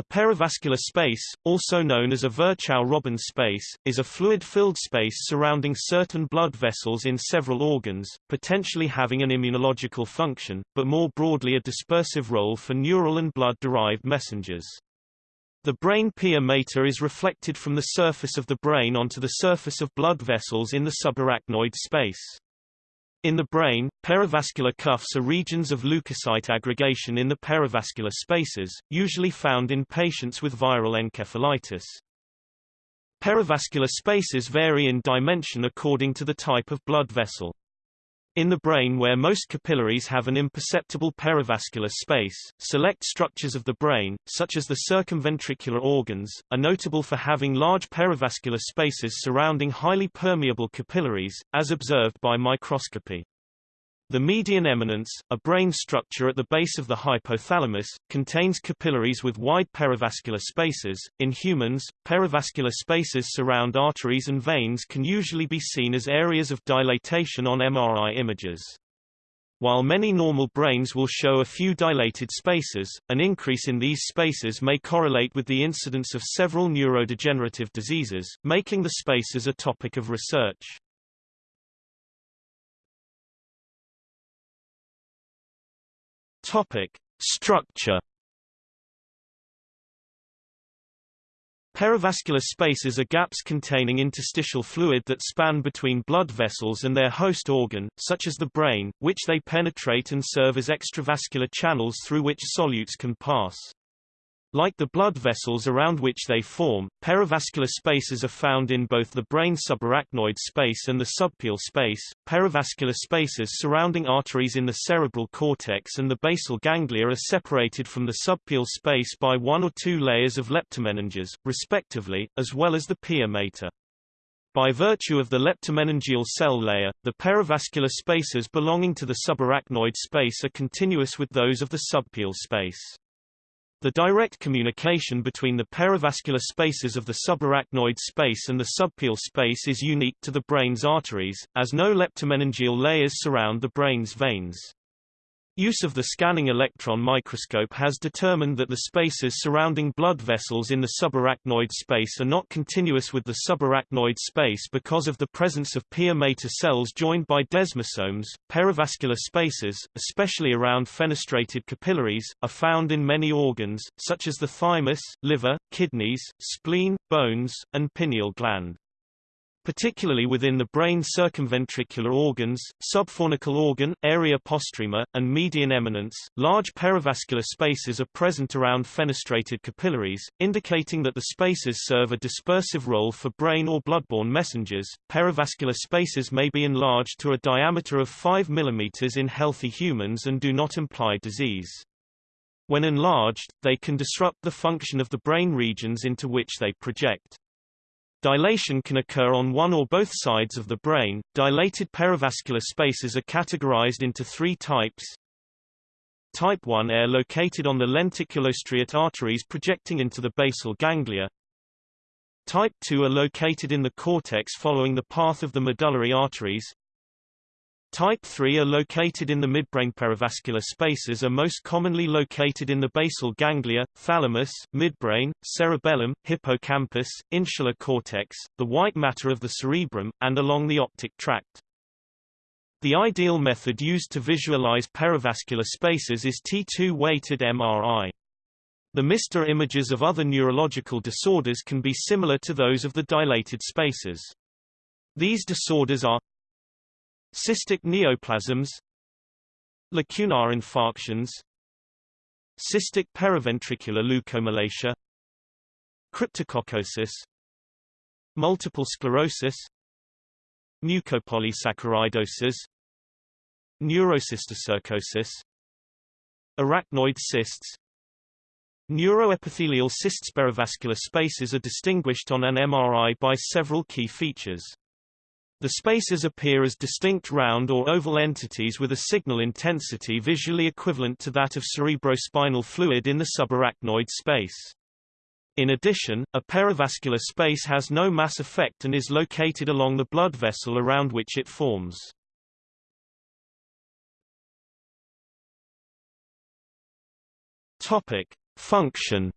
A perivascular space, also known as a Virchow-Robin space, is a fluid-filled space surrounding certain blood vessels in several organs, potentially having an immunological function, but more broadly a dispersive role for neural and blood-derived messengers. The brain pia mater is reflected from the surface of the brain onto the surface of blood vessels in the subarachnoid space. In the brain, perivascular cuffs are regions of leukocyte aggregation in the perivascular spaces, usually found in patients with viral encephalitis. Perivascular spaces vary in dimension according to the type of blood vessel. In the brain where most capillaries have an imperceptible perivascular space, select structures of the brain, such as the circumventricular organs, are notable for having large perivascular spaces surrounding highly permeable capillaries, as observed by microscopy. The median eminence, a brain structure at the base of the hypothalamus, contains capillaries with wide perivascular spaces. In humans, perivascular spaces surround arteries and veins can usually be seen as areas of dilatation on MRI images. While many normal brains will show a few dilated spaces, an increase in these spaces may correlate with the incidence of several neurodegenerative diseases, making the spaces a topic of research. Topic: Structure. Perivascular spaces are gaps containing interstitial fluid that span between blood vessels and their host organ, such as the brain, which they penetrate and serve as extravascular channels through which solutes can pass. Like the blood vessels around which they form, perivascular spaces are found in both the brain subarachnoid space and the subpial space. Perivascular spaces surrounding arteries in the cerebral cortex and the basal ganglia are separated from the subpial space by one or two layers of leptomeninges, respectively, as well as the pia mater. By virtue of the leptomeningeal cell layer, the perivascular spaces belonging to the subarachnoid space are continuous with those of the subpial space. The direct communication between the perivascular spaces of the subarachnoid space and the subpial space is unique to the brain's arteries, as no leptomeningeal layers surround the brain's veins. Use of the scanning electron microscope has determined that the spaces surrounding blood vessels in the subarachnoid space are not continuous with the subarachnoid space because of the presence of pia mater cells joined by desmosomes. Perivascular spaces, especially around fenestrated capillaries, are found in many organs, such as the thymus, liver, kidneys, spleen, bones, and pineal gland particularly within the brain circumventricular organs, subfornical organ, area postrema, and median eminence. Large perivascular spaces are present around fenestrated capillaries, indicating that the spaces serve a dispersive role for brain or bloodborne messengers. Perivascular spaces may be enlarged to a diameter of 5 mm in healthy humans and do not imply disease. When enlarged, they can disrupt the function of the brain regions into which they project. Dilation can occur on one or both sides of the brain. Dilated perivascular spaces are categorized into three types. Type 1 are located on the lenticulostriate arteries projecting into the basal ganglia. Type 2 are located in the cortex following the path of the medullary arteries. Type 3 are located in the midbrain perivascular spaces are most commonly located in the basal ganglia, thalamus, midbrain, cerebellum, hippocampus, insular cortex, the white matter of the cerebrum, and along the optic tract. The ideal method used to visualize perivascular spaces is T2-weighted MRI. The MR images of other neurological disorders can be similar to those of the dilated spaces. These disorders are Cystic neoplasms Lacunar infarctions Cystic periventricular leukomalacia Cryptococcosis Multiple sclerosis Mucopolysaccharidosis Neurocysticercosis Arachnoid cysts Neuroepithelial cysts perivascular spaces are distinguished on an MRI by several key features. The spaces appear as distinct round or oval entities with a signal intensity visually equivalent to that of cerebrospinal fluid in the subarachnoid space. In addition, a perivascular space has no mass effect and is located along the blood vessel around which it forms. Topic: Function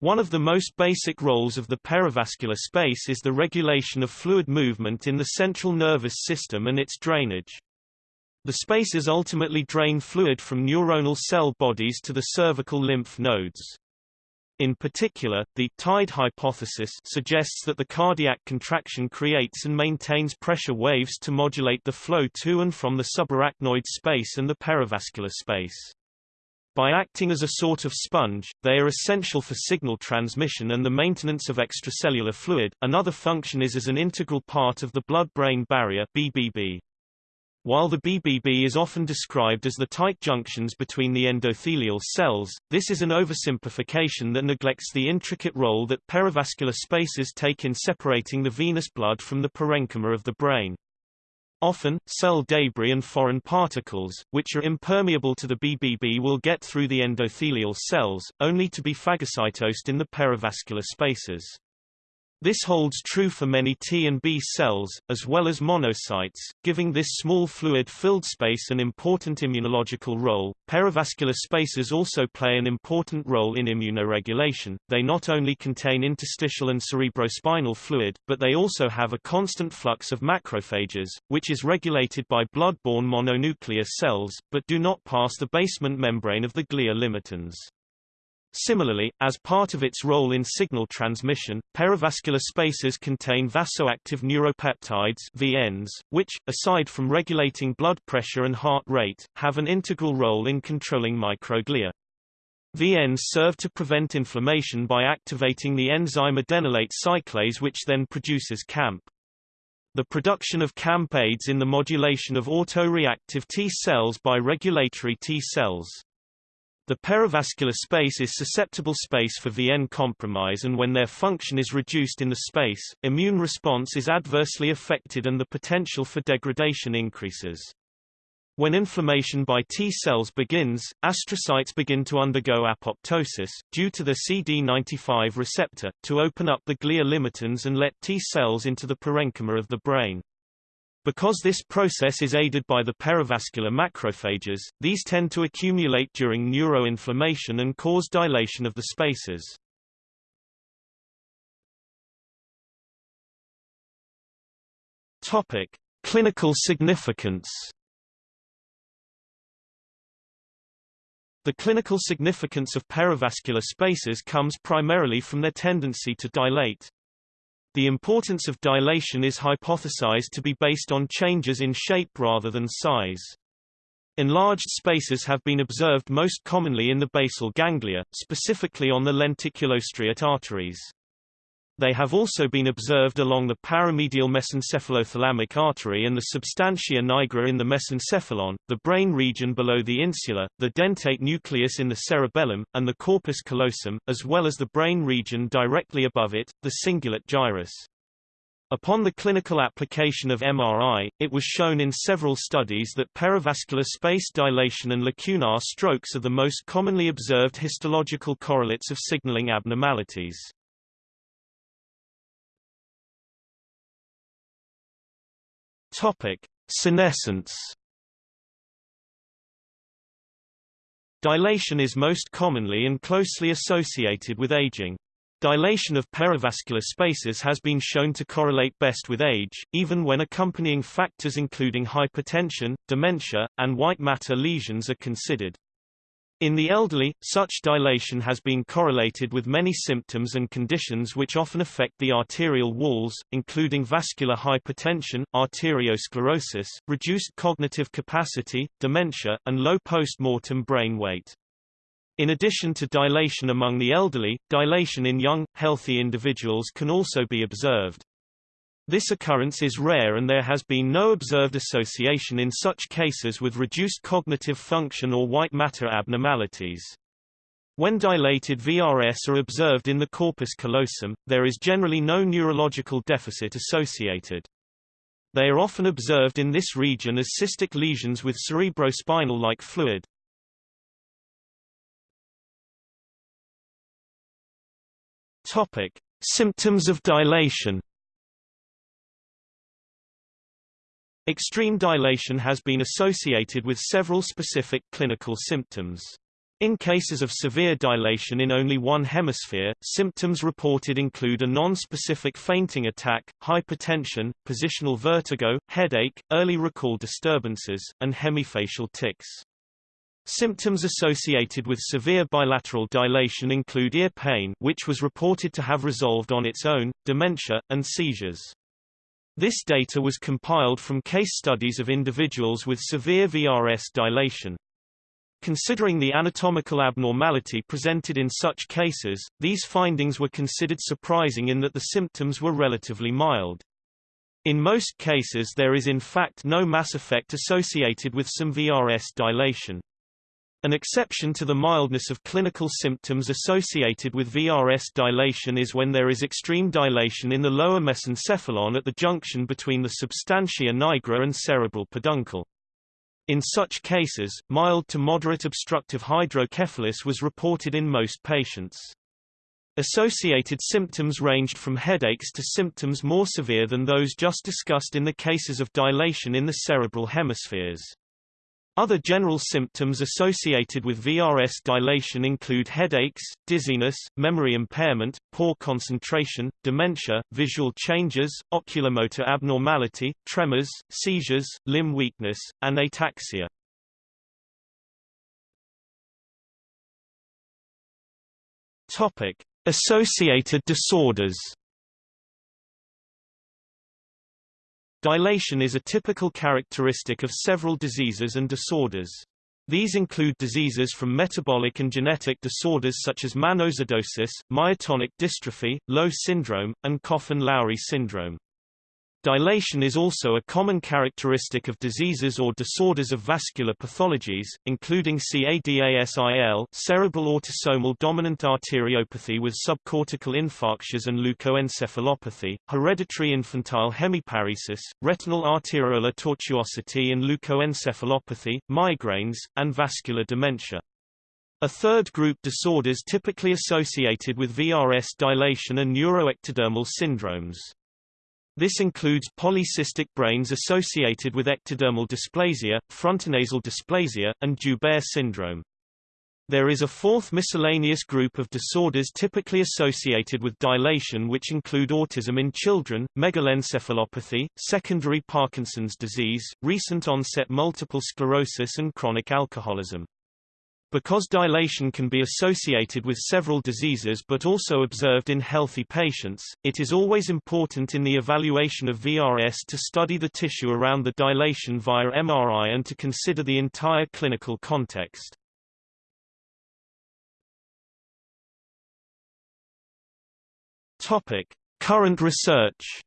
One of the most basic roles of the perivascular space is the regulation of fluid movement in the central nervous system and its drainage. The spaces ultimately drain fluid from neuronal cell bodies to the cervical lymph nodes. In particular, the tide hypothesis suggests that the cardiac contraction creates and maintains pressure waves to modulate the flow to and from the subarachnoid space and the perivascular space. By acting as a sort of sponge, they are essential for signal transmission and the maintenance of extracellular fluid. Another function is as an integral part of the blood-brain barrier (BBB). While the BBB is often described as the tight junctions between the endothelial cells, this is an oversimplification that neglects the intricate role that perivascular spaces take in separating the venous blood from the parenchyma of the brain. Often, cell debris and foreign particles, which are impermeable to the BBB will get through the endothelial cells, only to be phagocytosed in the perivascular spaces. This holds true for many T and B cells, as well as monocytes, giving this small fluid-filled space an important immunological role. Perivascular spaces also play an important role in immunoregulation. They not only contain interstitial and cerebrospinal fluid, but they also have a constant flux of macrophages, which is regulated by blood-borne mononuclear cells, but do not pass the basement membrane of the glia limitans. Similarly, as part of its role in signal transmission, perivascular spaces contain vasoactive neuropeptides VNs, which, aside from regulating blood pressure and heart rate, have an integral role in controlling microglia. VNs serve to prevent inflammation by activating the enzyme adenylate cyclase which then produces CAMP. The production of CAMP aids in the modulation of autoreactive T cells by regulatory T cells. The perivascular space is susceptible space for VN compromise and when their function is reduced in the space, immune response is adversely affected and the potential for degradation increases. When inflammation by T cells begins, astrocytes begin to undergo apoptosis, due to the CD95 receptor, to open up the glia limitans and let T cells into the parenchyma of the brain. Because this process is aided by the perivascular macrophages, these tend to accumulate during neuroinflammation and cause dilation of the spaces. Topic: Clinical significance. The clinical significance of perivascular spaces comes primarily from their tendency to dilate. The importance of dilation is hypothesized to be based on changes in shape rather than size. Enlarged spaces have been observed most commonly in the basal ganglia, specifically on the lenticulostriate arteries. They have also been observed along the paramedial mesencephalothalamic artery and the substantia nigra in the mesencephalon, the brain region below the insula, the dentate nucleus in the cerebellum, and the corpus callosum, as well as the brain region directly above it, the cingulate gyrus. Upon the clinical application of MRI, it was shown in several studies that perivascular space dilation and lacunar strokes are the most commonly observed histological correlates of signaling abnormalities. Topic: Senescence. Dilation is most commonly and closely associated with aging. Dilation of perivascular spaces has been shown to correlate best with age, even when accompanying factors including hypertension, dementia, and white matter lesions are considered. In the elderly, such dilation has been correlated with many symptoms and conditions which often affect the arterial walls, including vascular hypertension, arteriosclerosis, reduced cognitive capacity, dementia, and low post-mortem brain weight. In addition to dilation among the elderly, dilation in young, healthy individuals can also be observed. This occurrence is rare and there has been no observed association in such cases with reduced cognitive function or white matter abnormalities. When dilated VRS are observed in the corpus callosum, there is generally no neurological deficit associated. They are often observed in this region as cystic lesions with cerebrospinal-like fluid. Topic: Symptoms of dilation Extreme dilation has been associated with several specific clinical symptoms. In cases of severe dilation in only one hemisphere, symptoms reported include a non-specific fainting attack, hypertension, positional vertigo, headache, early recall disturbances, and hemifacial tics. Symptoms associated with severe bilateral dilation include ear pain which was reported to have resolved on its own, dementia, and seizures. This data was compiled from case studies of individuals with severe VRS dilation. Considering the anatomical abnormality presented in such cases, these findings were considered surprising in that the symptoms were relatively mild. In most cases there is in fact no mass effect associated with some VRS dilation. An exception to the mildness of clinical symptoms associated with VRS dilation is when there is extreme dilation in the lower mesencephalon at the junction between the substantia nigra and cerebral peduncle. In such cases, mild to moderate obstructive hydrocephalus was reported in most patients. Associated symptoms ranged from headaches to symptoms more severe than those just discussed in the cases of dilation in the cerebral hemispheres. Other general symptoms associated with VRS dilation include headaches, dizziness, memory impairment, poor concentration, dementia, visual changes, oculomotor abnormality, tremors, seizures, limb weakness, and ataxia. Topic: Associated disorders. Dilation is a typical characteristic of several diseases and disorders. These include diseases from metabolic and genetic disorders such as mannosidosis, myotonic dystrophy, Lowe syndrome, and Coffin-Lowry syndrome. Dilation is also a common characteristic of diseases or disorders of vascular pathologies, including CADASIL cerebral autosomal dominant arteriopathy with subcortical infarctions and leukoencephalopathy, hereditary infantile hemiparesis, retinal arteriolar tortuosity and leukoencephalopathy, migraines, and vascular dementia. A third group disorders typically associated with VRS dilation and neuroectodermal syndromes. This includes polycystic brains associated with ectodermal dysplasia, frontonasal dysplasia, and Joubert syndrome. There is a fourth miscellaneous group of disorders typically associated with dilation which include autism in children, megalencephalopathy, secondary Parkinson's disease, recent onset multiple sclerosis and chronic alcoholism. Because dilation can be associated with several diseases but also observed in healthy patients, it is always important in the evaluation of VRS to study the tissue around the dilation via MRI and to consider the entire clinical context. Topic: Current research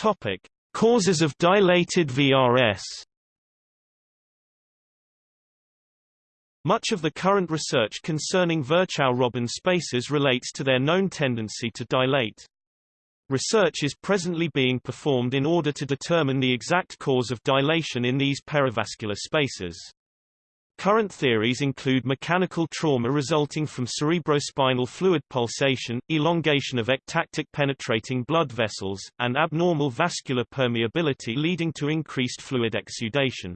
Topic: Causes of dilated VRS. Much of the current research concerning Virchow-Robin spaces relates to their known tendency to dilate. Research is presently being performed in order to determine the exact cause of dilation in these perivascular spaces. Current theories include mechanical trauma resulting from cerebrospinal fluid pulsation, elongation of ectatic penetrating blood vessels, and abnormal vascular permeability leading to increased fluid exudation.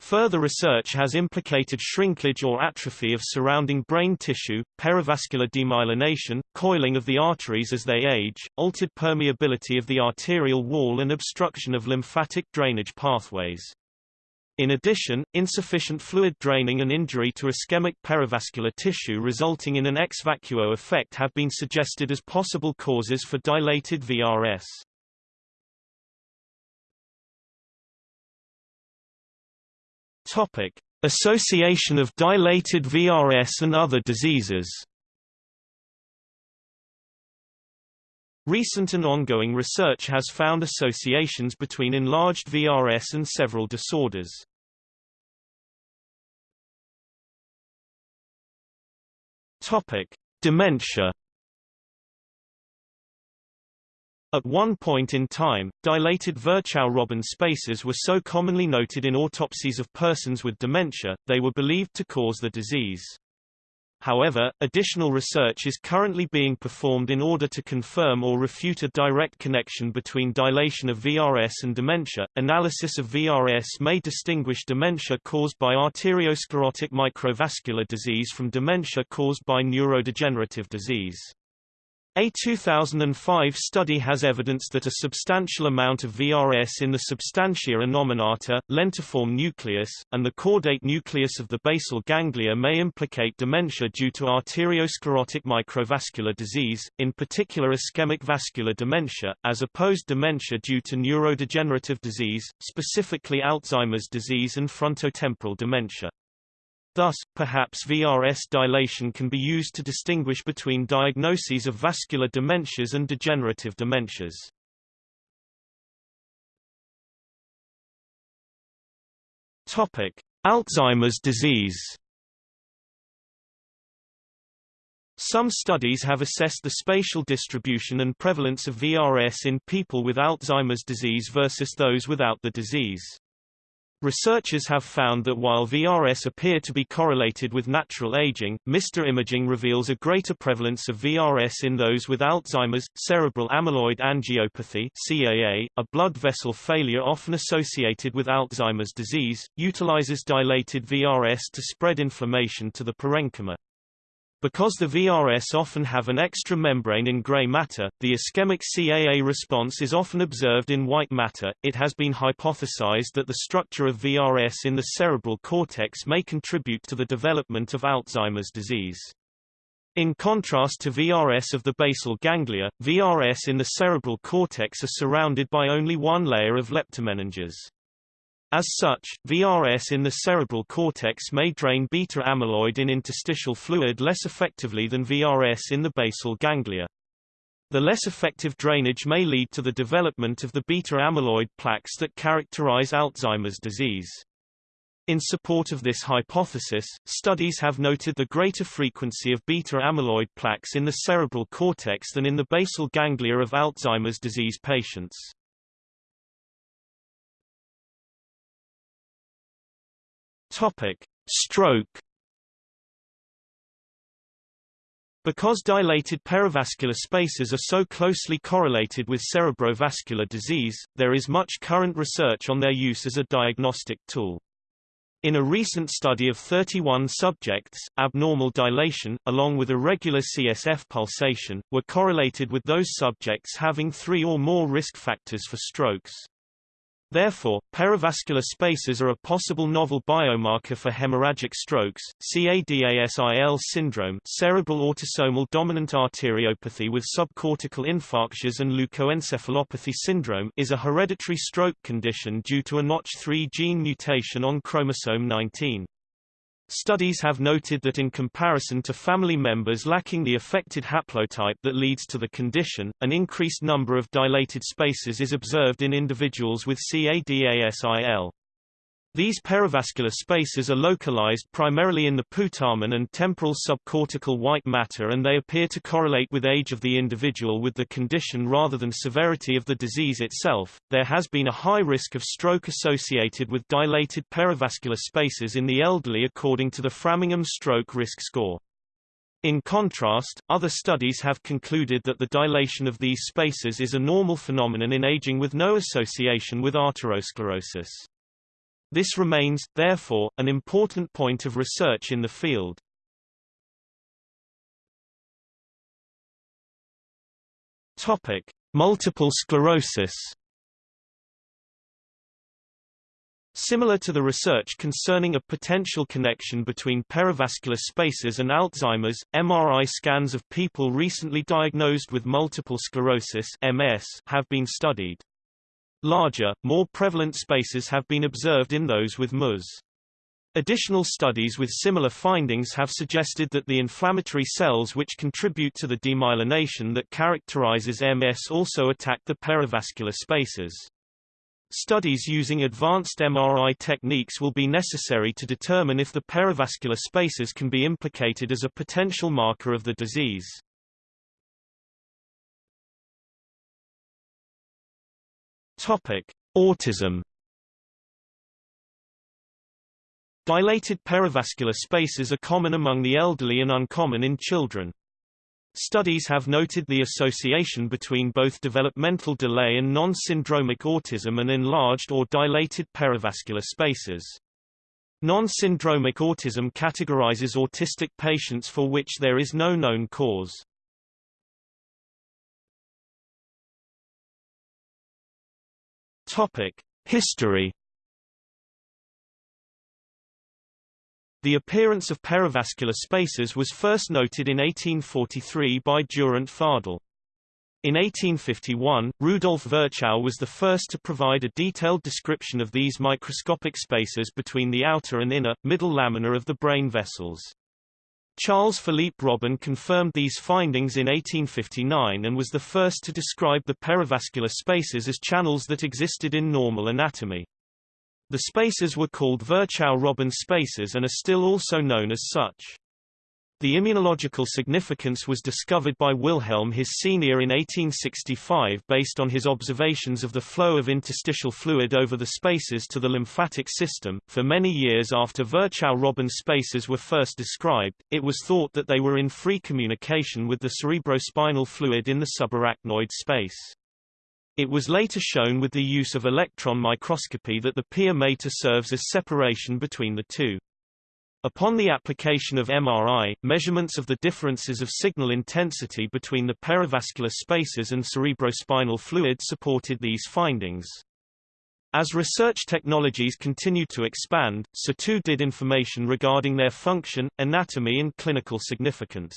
Further research has implicated shrinkage or atrophy of surrounding brain tissue, perivascular demyelination, coiling of the arteries as they age, altered permeability of the arterial wall and obstruction of lymphatic drainage pathways. In addition, insufficient fluid draining and injury to ischemic perivascular tissue resulting in an ex vacuo effect have been suggested as possible causes for dilated VRS. Topic: Association of dilated VRS and other diseases. Recent and ongoing research has found associations between enlarged VRS and several disorders. Topic: Dementia. At one point in time, dilated Virchow-Robin spaces were so commonly noted in autopsies of persons with dementia, they were believed to cause the disease. However, additional research is currently being performed in order to confirm or refute a direct connection between dilation of VRS and dementia. Analysis of VRS may distinguish dementia caused by arteriosclerotic microvascular disease from dementia caused by neurodegenerative disease. A 2005 study has evidence that a substantial amount of VRS in the substantia innominata, lentiform nucleus, and the caudate nucleus of the basal ganglia may implicate dementia due to arteriosclerotic microvascular disease, in particular ischemic vascular dementia, as opposed dementia due to neurodegenerative disease, specifically Alzheimer's disease and frontotemporal dementia. Thus, perhaps VRS dilation can be used to distinguish between diagnoses of vascular dementias and degenerative dementias. Topic: Alzheimer's disease. Some studies have assessed the spatial distribution and prevalence of VRS in people with Alzheimer's disease versus those without the disease. Researchers have found that while VRS appear to be correlated with natural aging, MR imaging reveals a greater prevalence of VRS in those with Alzheimer's. Cerebral amyloid angiopathy (CAA), a blood vessel failure often associated with Alzheimer's disease, utilizes dilated VRS to spread inflammation to the parenchyma. Because the VRS often have an extra membrane in gray matter, the ischemic CAA response is often observed in white matter. It has been hypothesized that the structure of VRS in the cerebral cortex may contribute to the development of Alzheimer's disease. In contrast to VRS of the basal ganglia, VRS in the cerebral cortex are surrounded by only one layer of leptomeninges. As such, VRS in the cerebral cortex may drain beta amyloid in interstitial fluid less effectively than VRS in the basal ganglia. The less effective drainage may lead to the development of the beta amyloid plaques that characterize Alzheimer's disease. In support of this hypothesis, studies have noted the greater frequency of beta amyloid plaques in the cerebral cortex than in the basal ganglia of Alzheimer's disease patients. Topic: Stroke. Because dilated perivascular spaces are so closely correlated with cerebrovascular disease, there is much current research on their use as a diagnostic tool. In a recent study of 31 subjects, abnormal dilation, along with irregular CSF pulsation, were correlated with those subjects having three or more risk factors for strokes. Therefore, perivascular spaces are a possible novel biomarker for hemorrhagic strokes. CADASIL syndrome, cerebral autosomal dominant arteriopathy with subcortical infarctions and leukoencephalopathy syndrome, is a hereditary stroke condition due to a Notch3 gene mutation on chromosome 19. Studies have noted that in comparison to family members lacking the affected haplotype that leads to the condition, an increased number of dilated spaces is observed in individuals with CADASIL. These perivascular spaces are localized primarily in the putamen and temporal subcortical white matter and they appear to correlate with age of the individual with the condition rather than severity of the disease itself. There has been a high risk of stroke associated with dilated perivascular spaces in the elderly according to the Framingham Stroke Risk Score. In contrast, other studies have concluded that the dilation of these spaces is a normal phenomenon in aging with no association with arteriosclerosis. This remains, therefore, an important point of research in the field. Topic: Multiple sclerosis. Similar to the research concerning a potential connection between perivascular spaces and Alzheimer's, MRI scans of people recently diagnosed with multiple sclerosis MS have been studied. Larger, more prevalent spaces have been observed in those with MS. Additional studies with similar findings have suggested that the inflammatory cells which contribute to the demyelination that characterizes MS also attack the perivascular spaces. Studies using advanced MRI techniques will be necessary to determine if the perivascular spaces can be implicated as a potential marker of the disease. Topic: Autism. Dilated perivascular spaces are common among the elderly and uncommon in children. Studies have noted the association between both developmental delay and non-syndromic autism and enlarged or dilated perivascular spaces. Non-syndromic autism categorizes autistic patients for which there is no known cause. History The appearance of perivascular spaces was first noted in 1843 by Durand Fardel. In 1851, Rudolf Virchow was the first to provide a detailed description of these microscopic spaces between the outer and inner, middle lamina of the brain vessels. Charles Philippe Robin confirmed these findings in 1859 and was the first to describe the perivascular spaces as channels that existed in normal anatomy. The spaces were called Virchow-Robin spaces and are still also known as such. The immunological significance was discovered by Wilhelm His senior in 1865 based on his observations of the flow of interstitial fluid over the spaces to the lymphatic system. For many years after Virchow-Robin spaces were first described, it was thought that they were in free communication with the cerebrospinal fluid in the subarachnoid space. It was later shown with the use of electron microscopy that the pia mater serves as separation between the two. Upon the application of MRI, measurements of the differences of signal intensity between the perivascular spaces and cerebrospinal fluid supported these findings. As research technologies continued to expand, so too did information regarding their function, anatomy and clinical significance.